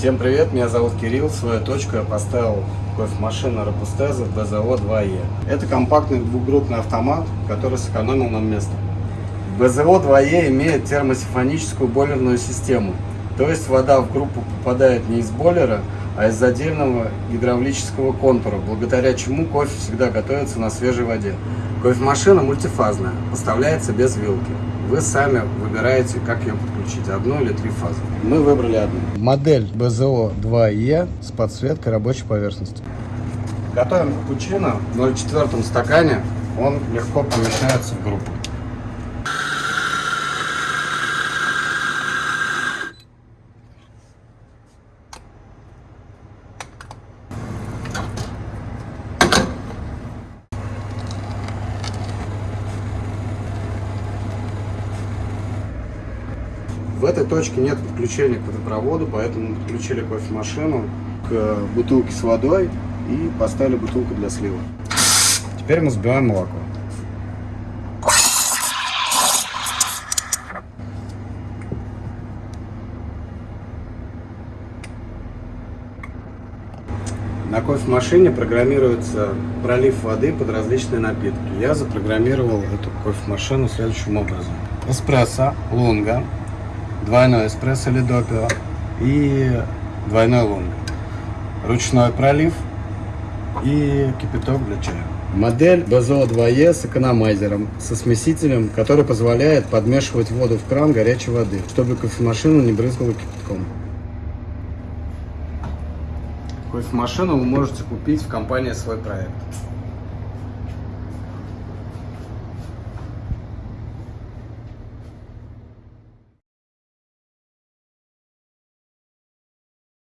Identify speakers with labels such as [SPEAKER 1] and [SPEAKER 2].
[SPEAKER 1] Всем привет, меня зовут Кирилл. Свою точку я поставил кофемашину Робустеза БЗО 2Е. Это компактный двухгруппный автомат, который сэкономил нам место. БЗО 2Е имеет термосифоническую бойлерную систему. То есть вода в группу попадает не из бойлера, а из отдельного гидравлического контура, благодаря чему кофе всегда готовится на свежей воде. Кофемашина мультифазная, поставляется без вилки. Вы сами выбираете, как ее подключить, одну или три фазы. Мы выбрали одну. Модель БЗО 2Е с подсветкой рабочей поверхности. Готовим капучино в 0,4 стакане. Он легко помещается в группу. В этой точке нет подключения к водопроводу, поэтому подключили кофемашину к бутылке с водой и поставили бутылку для слива. Теперь мы сбиваем молоко. На кофемашине программируется пролив воды под различные напитки. Я запрограммировал эту кофемашину следующим образом. Эспрессо, лунга, двойной эспрессо или допио и двойной лунга. Ручной пролив и кипяток для чая. Модель БЗО 2Е с экономайзером, со смесителем, который позволяет подмешивать воду в кран горячей воды, чтобы кофемашину не брызгала кипятком. Кофемашину вы можете купить в компании «Свой проект».